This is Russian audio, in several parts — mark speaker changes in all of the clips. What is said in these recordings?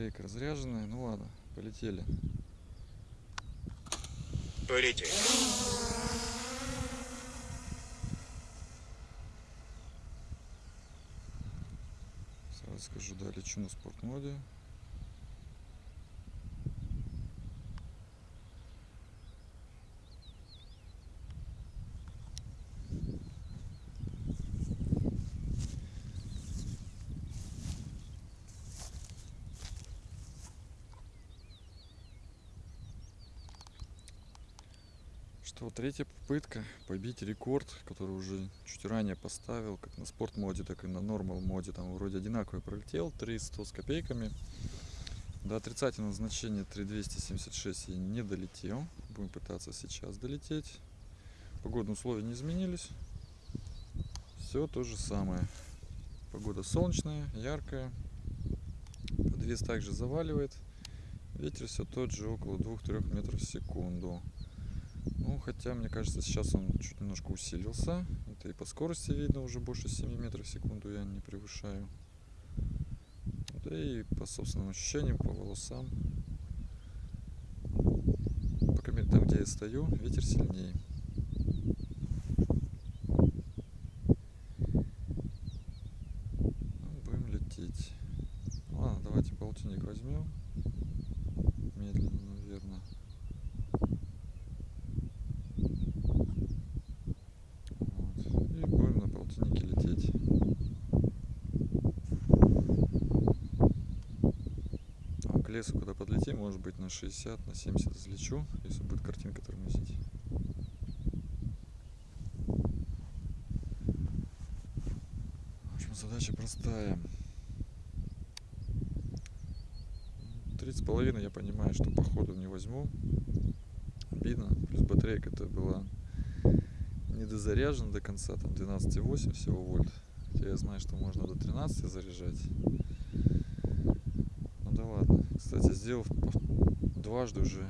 Speaker 1: Батарейка разряженная. Ну ладно, полетели.
Speaker 2: Полетели.
Speaker 1: Сразу скажу, да, лечу на спортмоде. Что, третья попытка побить рекорд, который уже чуть ранее поставил, как на спорт моде, так и на нормал моде. Там вроде одинаковый пролетел, 300 с копейками. До отрицательного значения 3276 я не долетел. Будем пытаться сейчас долететь. Погодные условия не изменились. Все то же самое. Погода солнечная, яркая. Подвес также заваливает. Ветер все тот же, около 2-3 метров в секунду. Хотя, мне кажется, сейчас он чуть немножко усилился. Это и по скорости видно, уже больше 7 метров в секунду я не превышаю. Да и по собственным ощущениям, по волосам. Пока там, где я стою, ветер сильнее. Ну, будем лететь. Ладно, давайте полтинник возьмем. Медленно, наверное. Вот. И будем на полтиннике лететь. Там к лесу, когда подлетим, может быть на 60, на 70 взлечу, если будет картинка тормозить. В общем, задача простая. Тридцать с половиной я понимаю, что походу не возьму. Обидно. Плюс батарейка это была недозаряжена до конца, там 12,8 всего вольт. Хотя я знаю, что можно до 13 заряжать. Кстати, сделав дважды уже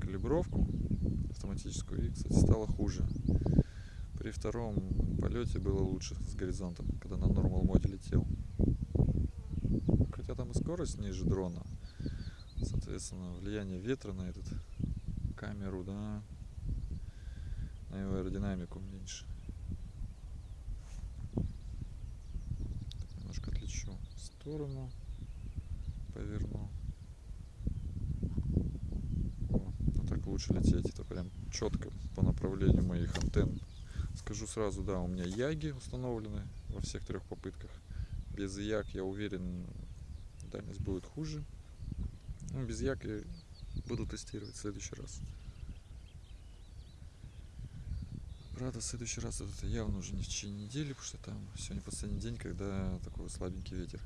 Speaker 1: калибровку автоматическую, и, кстати, стало хуже. При втором полете было лучше с горизонтом, когда на нормал моде летел. Хотя там и скорость ниже дрона. Соответственно, влияние ветра на этот камеру, да, на его аэродинамику меньше. Немножко отлечу в сторону, поверну. О, а так лучше лететь, это прям четко по направлению моих антенн. Скажу сразу, да, у меня яги установлены во всех трех попытках. Без яг, я уверен, дальность будет хуже. Ну, без як я буду тестировать в следующий раз. Правда, в следующий раз это явно уже не в течение недели, потому что там сегодня последний день, когда такой слабенький ветер.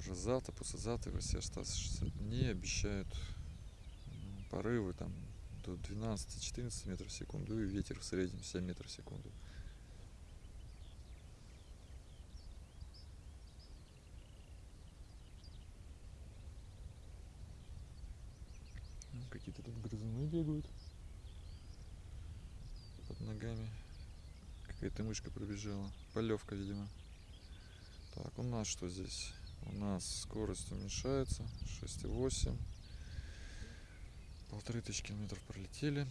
Speaker 1: Уже завтра, послезавтра все оставшиеся дни обещают ну, порывы там до 12-14 метров в секунду и ветер в среднем 7 метров в секунду. Какие-то тут грызуны бегают под ногами. Какая-то мышка пробежала. Полевка, видимо. Так, у нас что здесь? У нас скорость уменьшается. 6,8. Полторы тысячи километров пролетели.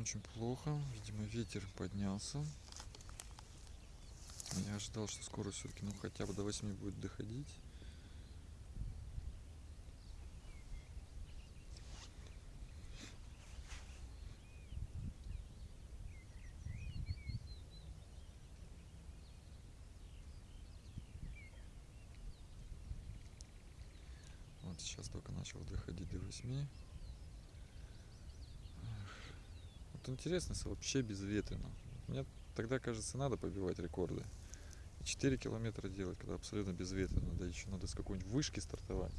Speaker 1: Очень плохо. Видимо, ветер поднялся. Я ожидал, что скорость все-таки ну хотя бы до 8 будет доходить. Сейчас только начал доходить до 8. Вот интересно, если вообще безветренно. Мне тогда, кажется, надо побивать рекорды. 4 километра делать, когда абсолютно безветренно, да еще надо с какой-нибудь вышки стартовать.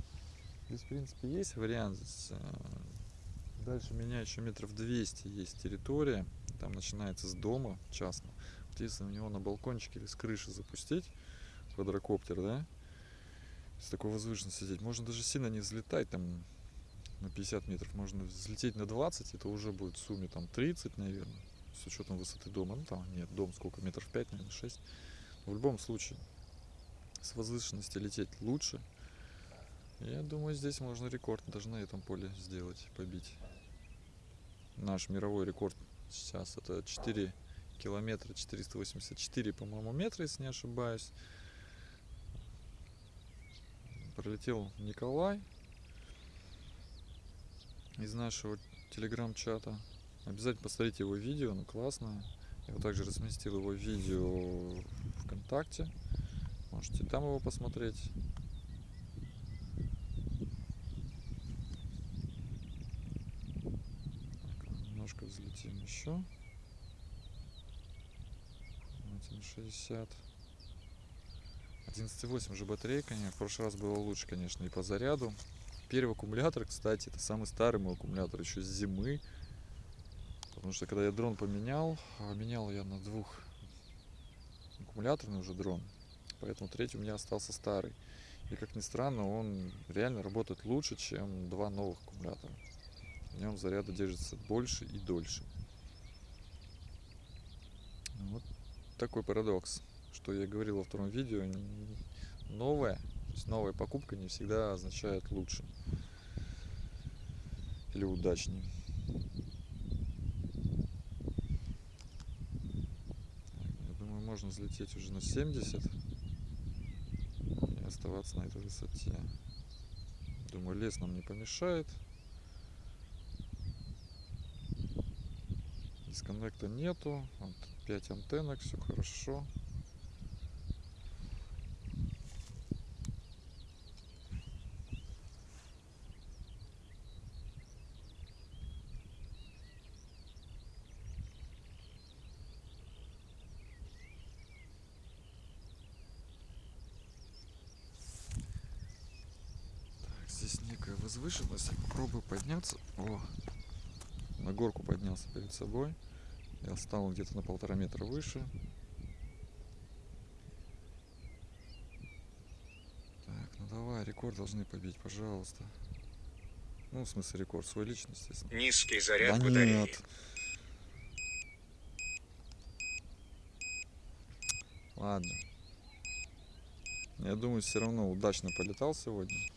Speaker 1: Здесь, в принципе, есть вариант. Здесь, э, дальше меня еще метров 200 есть территория. Там начинается с дома частно. Вот если у него на балкончике или с крыши запустить квадрокоптер, да, с такой возвышенности сидеть, можно даже сильно не взлетать там на 50 метров, можно взлететь на 20, это уже будет в сумме там 30, наверное, с учетом высоты дома. Ну там нет, дом сколько, метров 5, наверное, 6. В любом случае, с возвышенности лететь лучше. Я думаю, здесь можно рекорд даже на этом поле сделать, побить. Наш мировой рекорд сейчас это 4 километра 484, по-моему, метра, если не ошибаюсь. Пролетел Николай из нашего телеграм-чата. Обязательно посмотрите его видео, оно классное. Я также разместил его видео ВКонтакте. Можете там его посмотреть. Немножко взлетим еще. 1,60. 11,8 уже батарейка. В прошлый раз было лучше, конечно, и по заряду. Первый аккумулятор, кстати, это самый старый мой аккумулятор еще с зимы. Потому что когда я дрон поменял, а менял я на двух аккумуляторный уже дрон. Поэтому третий у меня остался старый. И как ни странно, он реально работает лучше, чем два новых аккумулятора. В нем заряда держится больше и дольше. Вот такой парадокс, что я говорил во втором видео. Новая, то есть новая покупка не всегда означает лучше или удачнее. Я думаю, можно взлететь уже на 70 и оставаться на этой высоте. Думаю, лес нам не помешает. Дисконнекта нету. Вот 5 антеннок, все хорошо. Некая возвышенность. Я попробую подняться. О, на горку поднялся перед собой. Я стал где-то на полтора метра выше. Так, ну давай, рекорд должны побить, пожалуйста. Ну, в смысле, рекорд свой личный, естественно.
Speaker 2: Низкий заряд
Speaker 1: да
Speaker 2: батареи.
Speaker 1: нет. Ладно. Я думаю, все равно удачно полетал сегодня.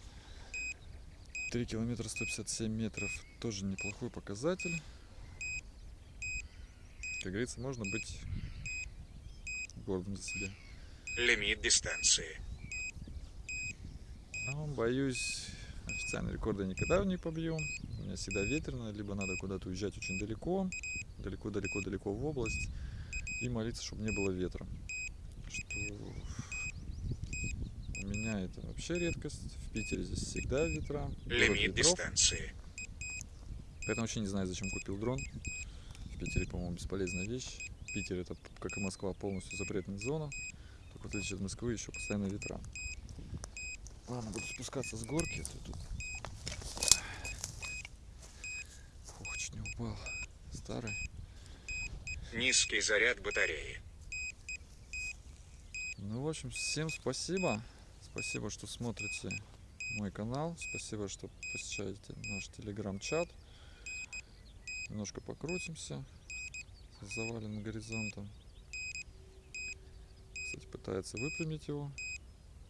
Speaker 1: 3 километра 157 метров. Тоже неплохой показатель. Как говорится, можно быть гордым за себя.
Speaker 2: Лимит дистанции.
Speaker 1: Но, боюсь, официальный рекорд я никогда не побью. У меня всегда ветрено, либо надо куда-то уезжать очень далеко, далеко-далеко-далеко в область, и молиться, чтобы не было ветра. Что у меня это вообще редкость. В Питере здесь всегда ветра.
Speaker 2: Лимит дистанции.
Speaker 1: Поэтому вообще не знаю, зачем купил дрон. В Питере, по-моему, бесполезная вещь. Питер это, как и Москва, полностью запретная зона. Только в отличие от Москвы еще постоянно ветра. Ладно, буду спускаться с горки. а тут... Ох, чуть не упал. Старый.
Speaker 2: Низкий заряд батареи.
Speaker 1: Ну, в общем, всем спасибо. Спасибо, что смотрите мой канал. Спасибо, что посещаете наш телеграм-чат. Немножко покрутимся с заваленным горизонтом. Кстати, пытается выпрямить его.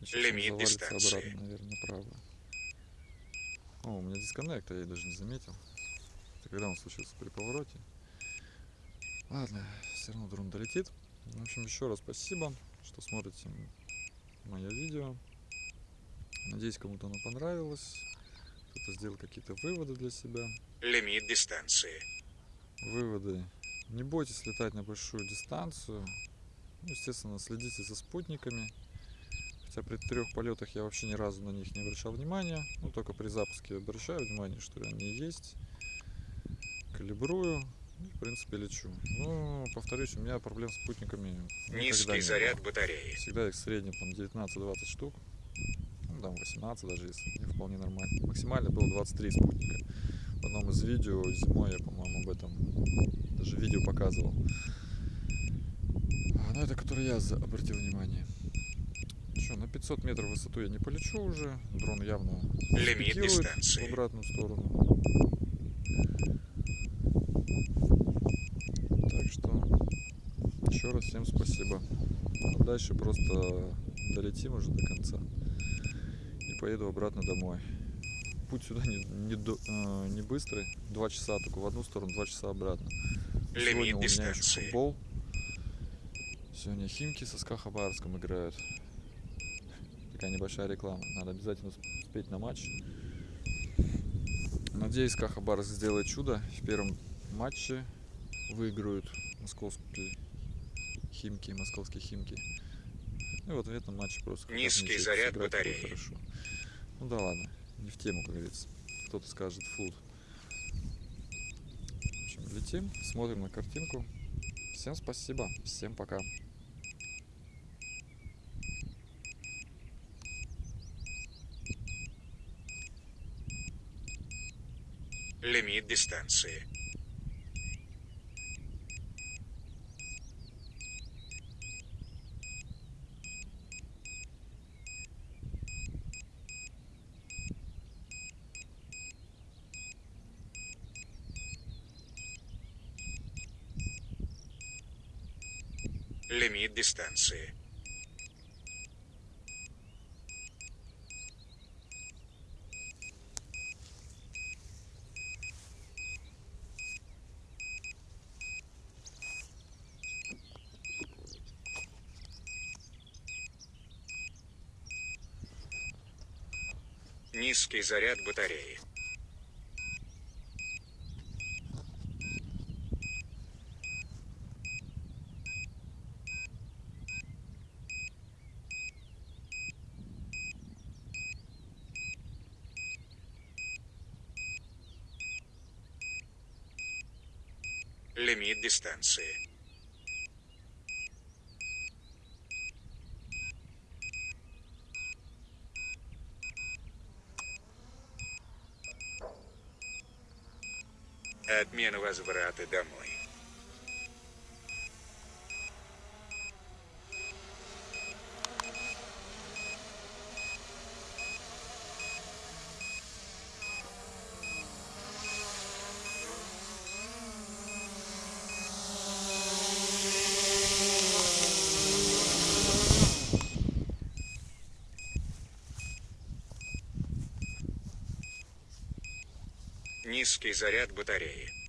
Speaker 1: Он
Speaker 2: Лимит дистанции.
Speaker 1: обратно, наверное, направо. О, у меня дисконнект, а я даже не заметил. Это когда он случился при повороте. Ладно, все равно дрон долетит. В общем, еще раз спасибо, что смотрите мое видео. Надеюсь, кому-то оно понравилось. Кто-то сделал какие-то выводы для себя.
Speaker 2: Лимит дистанции.
Speaker 1: Выводы. Не бойтесь летать на большую дистанцию. Ну, естественно, следите за спутниками. Хотя при трех полетах я вообще ни разу на них не обращал внимания. Ну, только при запуске обращаю внимание, что они есть. Калибрую. И, в принципе, лечу. Но, повторюсь, у меня проблем с спутниками
Speaker 2: Низкий заряд
Speaker 1: было.
Speaker 2: батареи.
Speaker 1: Всегда их в среднем там 19-20 штук. Там 18 даже, если мне вполне нормально. Максимально было 23 спутника. В одном из видео зимой я, по-моему, об этом даже видео показывал. А, Ну, это который я обратил внимание. Что, на 500 метров высоту я не полечу уже. Дрон явно
Speaker 2: Лимит дистанции.
Speaker 1: в обратную сторону. Так что еще раз всем спасибо. А дальше просто долетим уже до конца. Поеду обратно домой. Путь сюда не, не, э, не быстрый, два часа только в одну сторону, два часа обратно. Но Сегодня
Speaker 2: Лимит
Speaker 1: у меня еще
Speaker 2: дистанции.
Speaker 1: футбол. Сегодня Химки со СКА Хабаровском играют. Такая небольшая реклама. Надо обязательно усп- успеть на матч. Надеюсь, СКА Хабаровск сделает чудо. В первом матче выиграют московские Химки, московские Химки. Ну и вот в этом матче просто
Speaker 2: Низкий заряд батареи.
Speaker 1: Хорошо. Ну да ладно, не в тему, как говорится. Кто-то скажет флут. В общем, летим, смотрим на картинку. Всем спасибо, всем пока.
Speaker 2: Лимит дистанции. Лимит дистанции. Низкий заряд батареи. Лимит дистанции. Отмена возврата домой. Низкий заряд батареи.